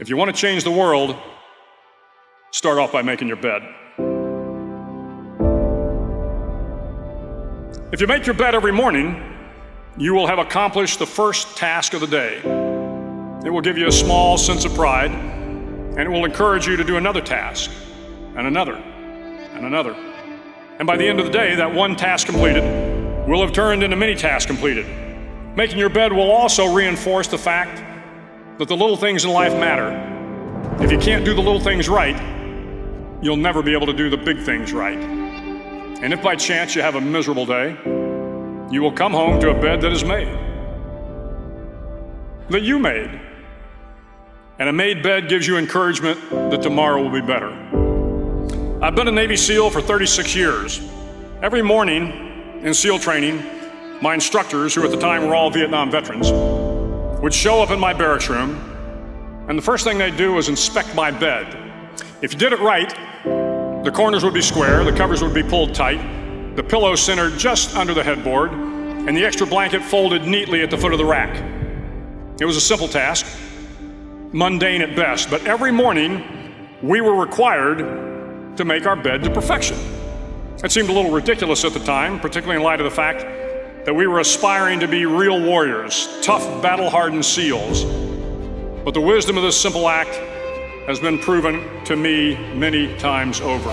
If you want to change the world, start off by making your bed. If you make your bed every morning, you will have accomplished the first task of the day. It will give you a small sense of pride, and it will encourage you to do another task, and another, and another. And by the end of the day, that one task completed will have turned into many tasks completed. Making your bed will also reinforce the fact that the little things in life matter. If you can't do the little things right, you'll never be able to do the big things right. And if by chance you have a miserable day, you will come home to a bed that is made, that you made. And a made bed gives you encouragement that tomorrow will be better. I've been a Navy SEAL for 36 years. Every morning in SEAL training, my instructors, who at the time were all Vietnam veterans, would show up in my barracks room, and the first thing they'd do was inspect my bed. If you did it right, the corners would be square, the covers would be pulled tight, the pillow centered just under the headboard, and the extra blanket folded neatly at the foot of the rack. It was a simple task, mundane at best, but every morning we were required to make our bed to perfection. It seemed a little ridiculous at the time, particularly in light of the fact that we were aspiring to be real warriors, tough, battle hardened SEALs. But the wisdom of this simple act has been proven to me many times over.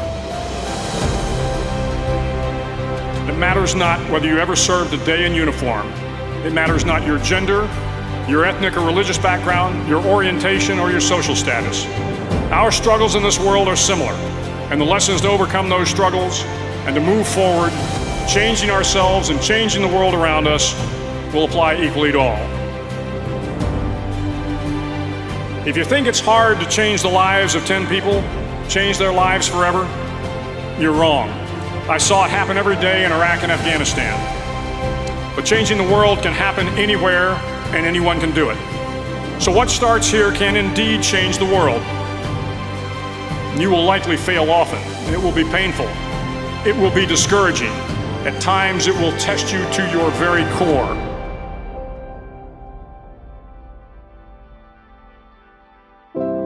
It matters not whether you ever served a day in uniform. It matters not your gender, your ethnic or religious background, your orientation, or your social status. Our struggles in this world are similar, and the lessons to overcome those struggles and to move forward, changing ourselves and changing the world around us, will apply equally to all. If you think it's hard to change the lives of 10 people, change their lives forever, you're wrong. I saw it happen every day in Iraq and Afghanistan. But changing the world can happen anywhere and anyone can do it. So what starts here can indeed change the world. You will likely fail often. It will be painful. It will be discouraging. At times it will test you to your very core.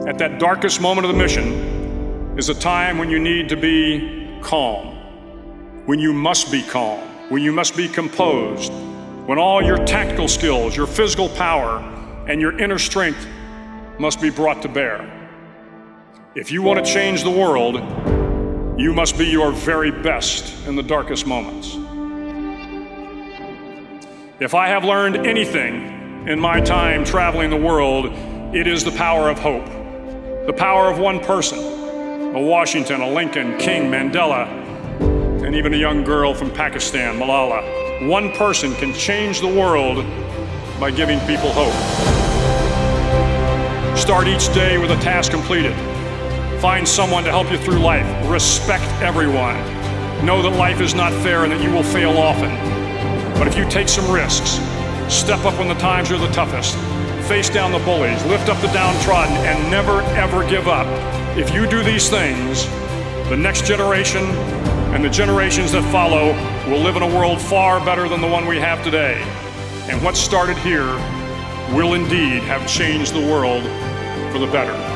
At that darkest moment of the mission is a time when you need to be calm, when you must be calm, when you must be composed, when all your tactical skills, your physical power, and your inner strength must be brought to bear. If you want to change the world, you must be your very best in the darkest moments. If I have learned anything in my time traveling the world, it is the power of hope. The power of one person, a Washington, a Lincoln, King, Mandela, and even a young girl from Pakistan, Malala. One person can change the world by giving people hope. Start each day with a task completed. Find someone to help you through life. Respect everyone. Know that life is not fair and that you will fail often. But if you take some risks, step up when the times are the toughest, face down the bullies, lift up the downtrodden, and never ever give up. If you do these things, the next generation and the generations that follow will live in a world far better than the one we have today. And what started here will indeed have changed the world for the better.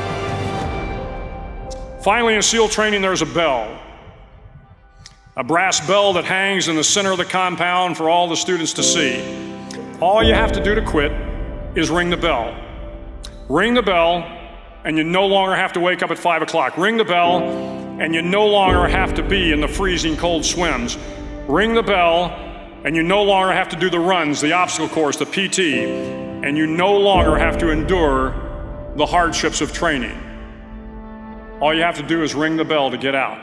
Finally, in SEAL training, there's a bell. A brass bell that hangs in the center of the compound for all the students to see. All you have to do to quit is ring the bell. Ring the bell, and you no longer have to wake up at 5 o'clock. Ring the bell, and you no longer have to be in the freezing cold swims. Ring the bell, and you no longer have to do the runs, the obstacle course, the PT, and you no longer have to endure the hardships of training. All you have to do is ring the bell to get out.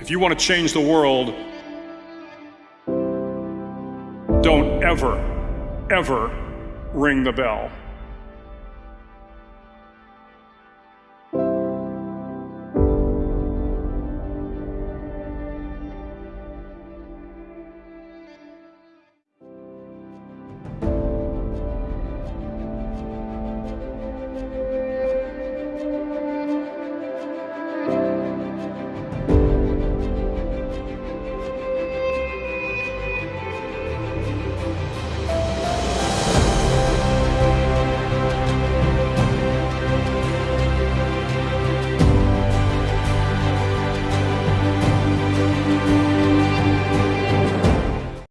If you want to change the world, don't ever, ever ring the bell.